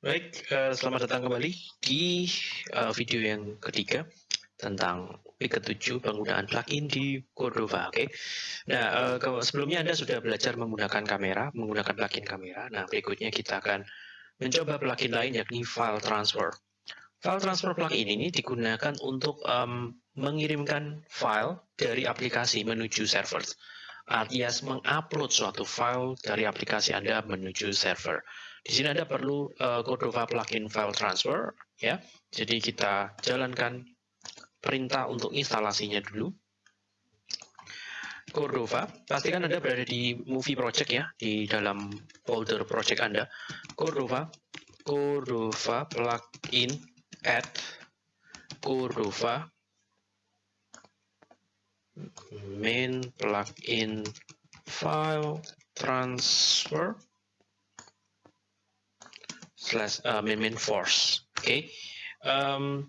Baik, uh, selamat datang kembali di uh, video yang ketiga tentang week ke-7 penggunaan plugin di Cordova. Oke, okay? nah uh, sebelumnya Anda sudah belajar menggunakan kamera, menggunakan plugin kamera. Nah, berikutnya kita akan mencoba plugin lain yakni file transfer. File transfer plugin ini digunakan untuk um, mengirimkan file dari aplikasi menuju server alias mengupload suatu file dari aplikasi Anda menuju server. Di sini Anda perlu uh, Cordova plugin file transfer ya. Jadi kita jalankan perintah untuk instalasinya dulu. Cordova, pastikan Anda berada di movie project ya, di dalam folder project Anda. Cordova, Cordova plugin add Cordova main plugin file transfer slash uh, main main force. Oke, okay. um,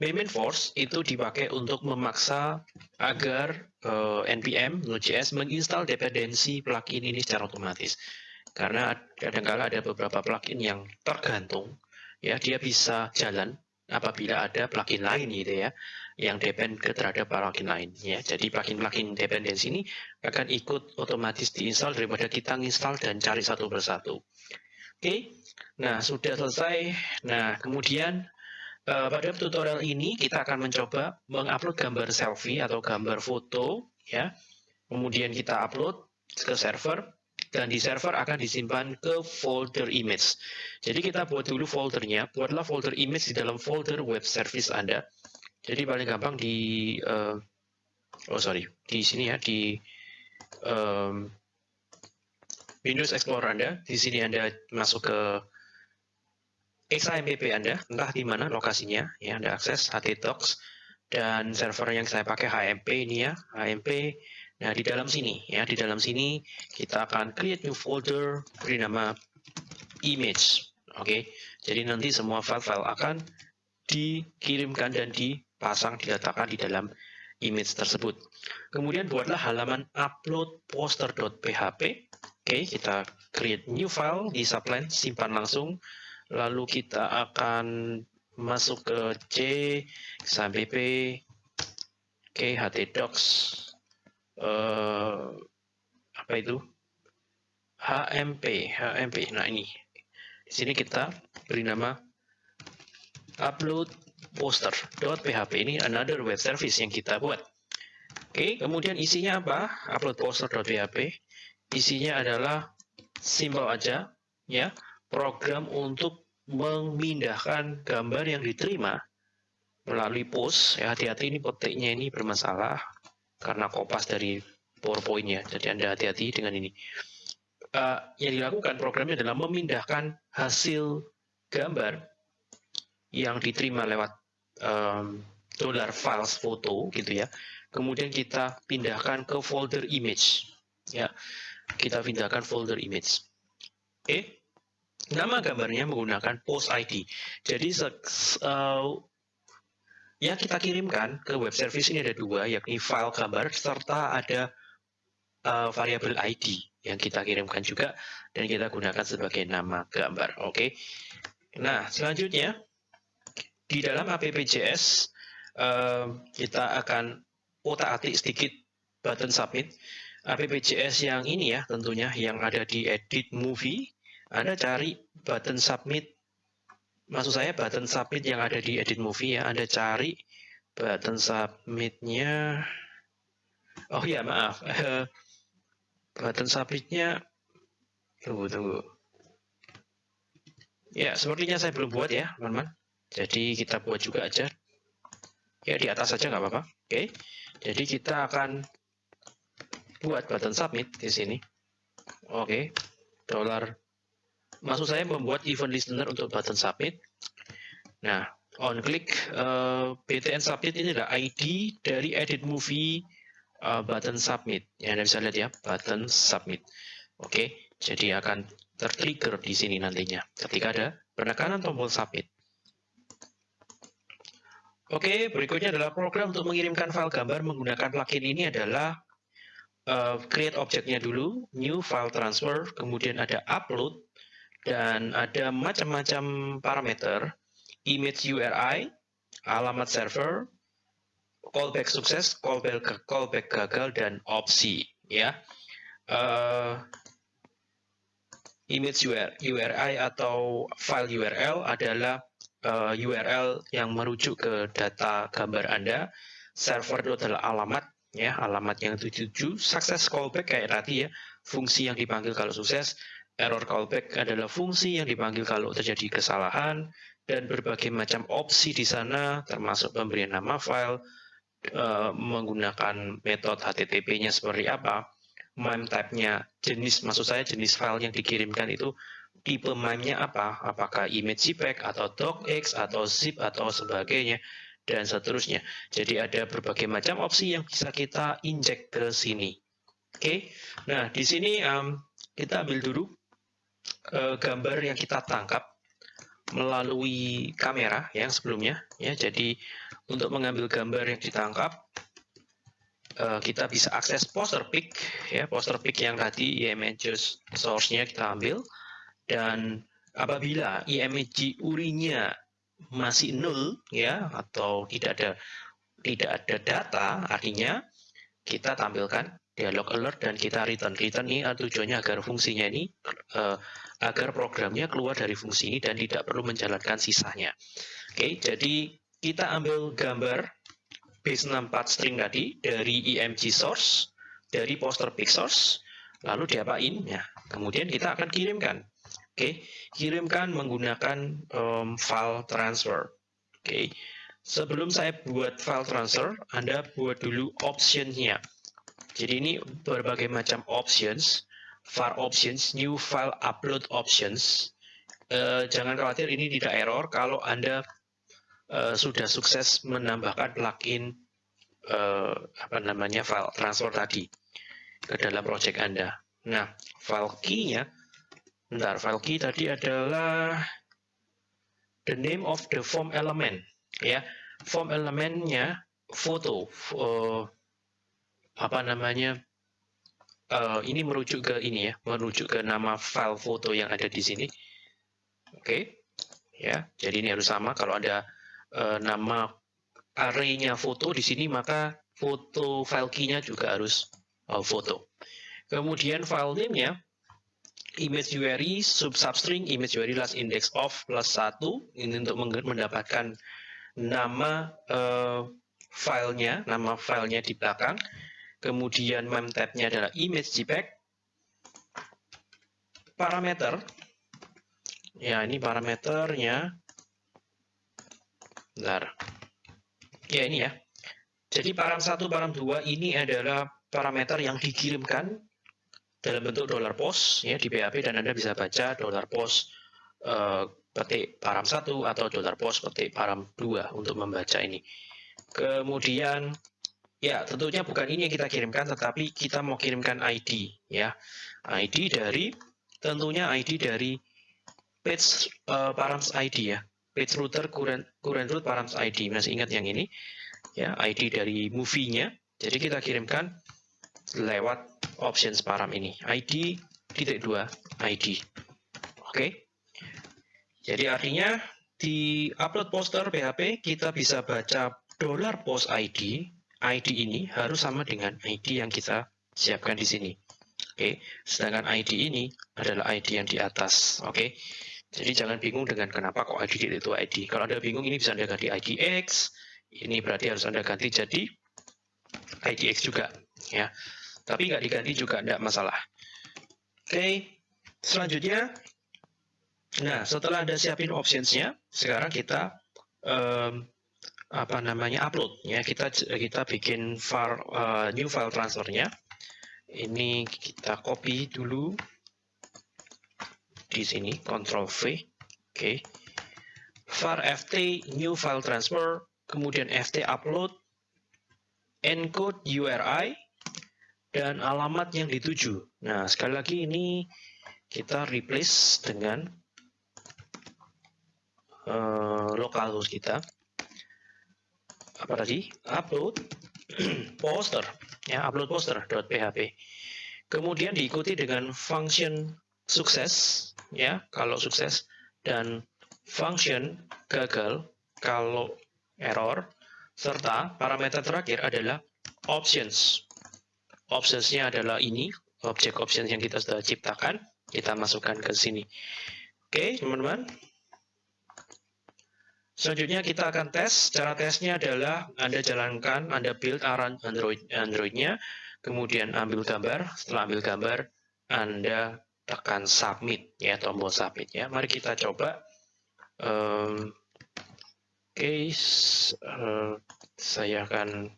main force itu dipakai untuk memaksa agar uh, npm Node.js menginstal dependensi plugin ini secara otomatis. Karena kadang-kala ada beberapa plugin yang tergantung, ya dia bisa jalan apabila ada plugin lain gitu ya yang depend ke terhadap plugin lain ya. Jadi plugin-plugin dependensi ini akan ikut otomatis diinstal daripada kita install dan cari satu persatu. Oke. Nah, sudah selesai. Nah, kemudian uh, pada tutorial ini kita akan mencoba mengupload gambar selfie atau gambar foto ya. Kemudian kita upload ke server dan di server akan disimpan ke folder image. Jadi kita buat dulu foldernya, buatlah folder image di dalam folder web service Anda. Jadi paling gampang di uh, oh sorry di sini ya di um, Windows Explorer Anda. Di sini Anda masuk ke XAMPP Anda, entah di mana lokasinya, ya Anda akses htdocs dan server yang saya pakai HMP ini ya, HMP. Nah di dalam sini ya, di dalam sini kita akan create new folder beri nama image. Oke, okay? jadi nanti semua file-file akan dikirimkan dan di pasang diletakkan di dalam image tersebut. Kemudian buatlah halaman upload poster.php. Oke, kita create new file di subline, simpan langsung. Lalu kita akan masuk ke C, XAMPP, oke, htdocs, uh, apa itu? HMP, HMP. Nah ini, di sini kita beri nama upload poster.php ini another web service yang kita buat. Oke, kemudian isinya apa? Upload poster.php. Isinya adalah simple aja, ya, program untuk memindahkan gambar yang diterima melalui post. Ya, hati-hati ini petiknya ini bermasalah karena kopas dari PowerPoint-nya. Jadi Anda hati-hati dengan ini. Uh, yang dilakukan programnya adalah memindahkan hasil gambar yang diterima lewat um, dollar files foto gitu ya. Kemudian kita pindahkan ke folder image. Ya, kita pindahkan folder image. Oke, nama gambarnya menggunakan post ID. Jadi uh, yang kita kirimkan ke web service ini ada dua, yakni file gambar serta ada uh, variabel ID yang kita kirimkan juga dan kita gunakan sebagai nama gambar. Oke. Nah, selanjutnya di dalam AppJS uh, kita akan otak-atik sedikit button submit. AppJS yang ini ya tentunya yang ada di edit movie. Anda cari button submit. Maksud saya button submit yang ada di edit movie ya. Anda cari button submitnya. Oh ya maaf. Button submitnya. Tunggu tunggu. Ya sepertinya saya belum buat ya teman-teman. Jadi kita buat juga aja. Ya di atas saja nggak apa-apa. Oke. Jadi kita akan buat button submit di sini. Oke. Dollar. Maksud saya membuat event listener untuk button submit. Nah, on click uh, eh, btn submit ini adalah ID dari edit movie uh, button submit. Ya, Anda bisa lihat ya, button submit. Oke, jadi akan tertrigger di sini nantinya ketika ada penekanan tombol submit. Oke, berikutnya adalah program untuk mengirimkan file gambar menggunakan plugin ini adalah uh, create objeknya dulu, new file transfer, kemudian ada upload, dan ada macam-macam parameter, image URI, alamat server, callback sukses, callback, callback gagal, dan opsi. Ya, uh, image URI atau file URL adalah uh, eh, URL yang merujuk ke data gambar Anda. Server itu adalah alamat, ya alamat yang dituju. Success callback kayak tadi ya, fungsi yang dipanggil kalau sukses. Error callback adalah fungsi yang dipanggil kalau terjadi kesalahan dan berbagai macam opsi di sana, termasuk pemberian nama file, uh, menggunakan metode HTTP-nya seperti apa MIME type-nya, jenis maksud saya jenis file yang dikirimkan itu tipe MIME-nya apa? Apakah image JPEG atau docx atau zip atau sebagainya dan seterusnya. Jadi ada berbagai macam opsi yang bisa kita injek ke sini. Oke, okay? nah di sini um, kita ambil dulu uh, gambar yang kita tangkap melalui kamera yang sebelumnya. Ya, jadi untuk mengambil gambar yang ditangkap Eh, kita bisa akses poster pick ya poster pick yang tadi image source-nya kita ambil dan apabila image urinya masih nol ya atau tidak ada tidak ada data artinya kita tampilkan dialog alert dan kita return return ini tujuannya agar fungsinya ini uh, agar programnya keluar dari fungsi ini dan tidak perlu menjalankan sisanya oke okay, jadi kita ambil gambar base64 string tadi dari img source, dari poster pick source, lalu diapain? Ya, kemudian kita akan kirimkan. Oke, kirimkan menggunakan um, file transfer. Oke, sebelum saya buat file transfer, Anda buat dulu optionnya. Jadi ini berbagai macam options, var options, new file upload options. Uh, jangan khawatir ini tidak error kalau Anda uh, sudah sukses menambahkan plugin uh, apa namanya file transfer tadi ke dalam project Anda. Nah, file key-nya, bentar, file key tadi adalah the name of the form element, ya. Form elementnya foto, uh, apa namanya? Uh, ini merujuk ke ini ya, merujuk ke nama file foto yang ada di sini. Oke, okay. ya. Jadi ini harus sama. Kalau ada uh, nama arraynya foto di sini, maka foto file key-nya juga harus uh, foto. Kemudian file name-nya, image URI sub substring image URI last index of plus 1, ini untuk mendapatkan nama uh, filenya, nama filenya di belakang. Kemudian mem tab-nya adalah image JPEG. Parameter, ya ini parameternya Bentar. Ya ini ya. Jadi param 1, param 2 ini adalah parameter yang dikirimkan dalam bentuk dollar post ya di PHP dan Anda bisa baca dollar post uh, petik param 1 atau dollar post petik param 2 untuk membaca ini. Kemudian ya tentunya bukan ini yang kita kirimkan tetapi kita mau kirimkan ID ya. ID dari tentunya ID dari page uh, params ID ya page router current, current root params ID. Masih ingat yang ini? Ya, ID dari movie-nya. Jadi kita kirimkan lewat options param ini. ID titik dua ID. Oke. Jadi artinya di upload poster PHP kita bisa baca dollar post ID. ID ini harus sama dengan ID yang kita siapkan di sini. Oke, sedangkan ID ini adalah ID yang di atas. Oke, jadi jangan bingung dengan kenapa kok ID itu ID. Kalau Anda bingung, ini bisa Anda ganti IDX. Ini berarti harus Anda ganti jadi IDX juga. ya. Tapi nggak diganti juga tidak masalah. Oke, selanjutnya. Nah, setelah Anda siapin optionsnya, sekarang kita um, apa namanya upload ya. Kita kita bikin file uh, new file transfernya. Ini kita copy dulu di sini Ctrl V oke. Okay. var ft new file transfer kemudian ft upload encode URI dan alamat yang dituju. Nah sekali lagi ini kita replace dengan uh, localhost kita apa tadi upload poster ya upload poster .php kemudian diikuti dengan function sukses ya kalau sukses dan function gagal kalau error serta parameter terakhir adalah options. Optionsnya adalah ini, objek options yang kita sudah ciptakan, kita masukkan ke sini. Oke, teman-teman. Selanjutnya kita akan tes. Cara tesnya adalah Anda jalankan, Anda build Android Android-nya, kemudian ambil gambar. Setelah ambil gambar, Anda tekan submit ya tombol submit ya. Mari kita coba. Um, okay, uh, saya akan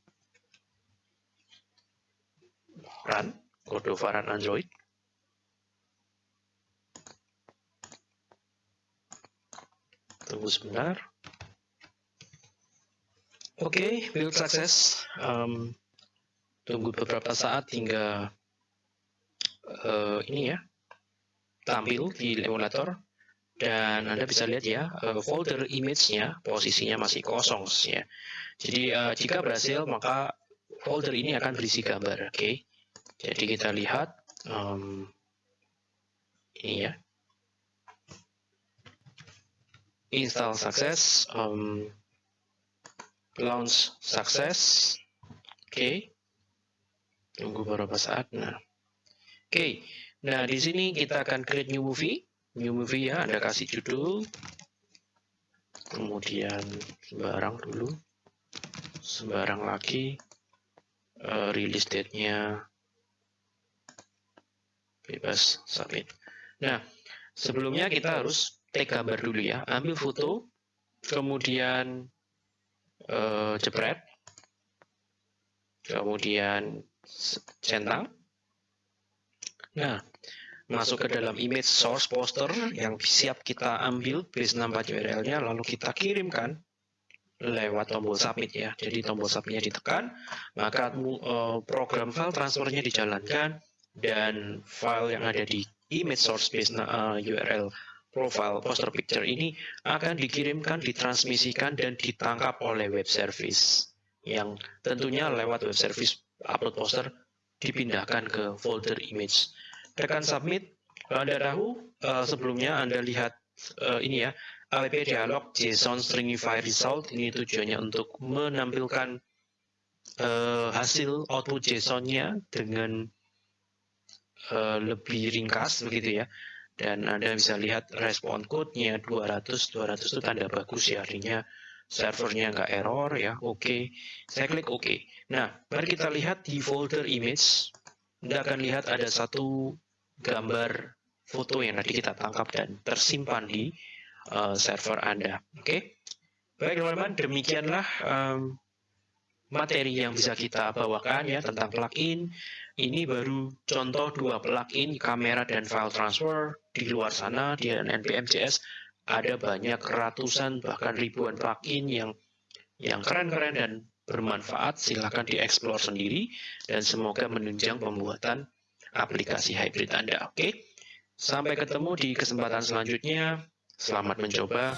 run kode varian Android. Tunggu sebentar. Oke, okay, build sukses. Um, tunggu beberapa saat hingga uh, ini ya tampil di emulator dan Anda bisa lihat ya uh, folder image-nya posisinya masih kosong ya. Jadi uh, jika berhasil maka folder ini akan berisi gambar. Oke, okay? jadi kita lihat um, ini ya install sukses. Um, launch sukses. Oke. Okay. Tunggu beberapa saat. Nah. Oke. Okay. Nah, di sini kita akan create new movie. New movie ya, Anda kasih judul. Kemudian sembarang dulu. Sembarang lagi. Uh, release date-nya bebas submit. Nah, sebelumnya kita harus take gambar dulu ya. Ambil foto, kemudian uh, jepret, kemudian centang. Nah, masuk ke dalam image source poster yang siap kita ambil base 64 URL-nya, lalu kita kirimkan lewat tombol submit ya. Jadi tombol submitnya ditekan, maka uh, program file transfernya dijalankan dan file yang ada di image source base uh, URL profile poster picture ini akan dikirimkan, ditransmisikan, dan ditangkap oleh web service yang tentunya lewat web service upload poster dipindahkan ke folder image. Tekan submit, Anda tahu uh, sebelumnya Anda lihat uh, ini ya, app dialog JSON stringify result ini tujuannya untuk menampilkan uh, hasil output JSON-nya dengan uh, lebih ringkas begitu ya dan Anda bisa lihat respon code-nya 200, 200 itu tanda bagus ya, artinya servernya nggak error ya, oke. Okay. Saya klik oke. Okay. Nah, mari kita lihat di folder image, Anda akan lihat ada satu gambar foto yang tadi kita tangkap dan tersimpan di uh, server Anda, oke. Okay? Baik teman-teman, demikianlah um, materi yang bisa kita bawakan ya tentang plugin ini baru contoh dua plugin kamera dan file transfer. Di luar sana di npm.js ada banyak ratusan bahkan ribuan plugin yang yang keren-keren dan bermanfaat. Silahkan dieksplor sendiri dan semoga menunjang pembuatan aplikasi hybrid Anda. Oke, sampai ketemu di kesempatan selanjutnya. Selamat mencoba.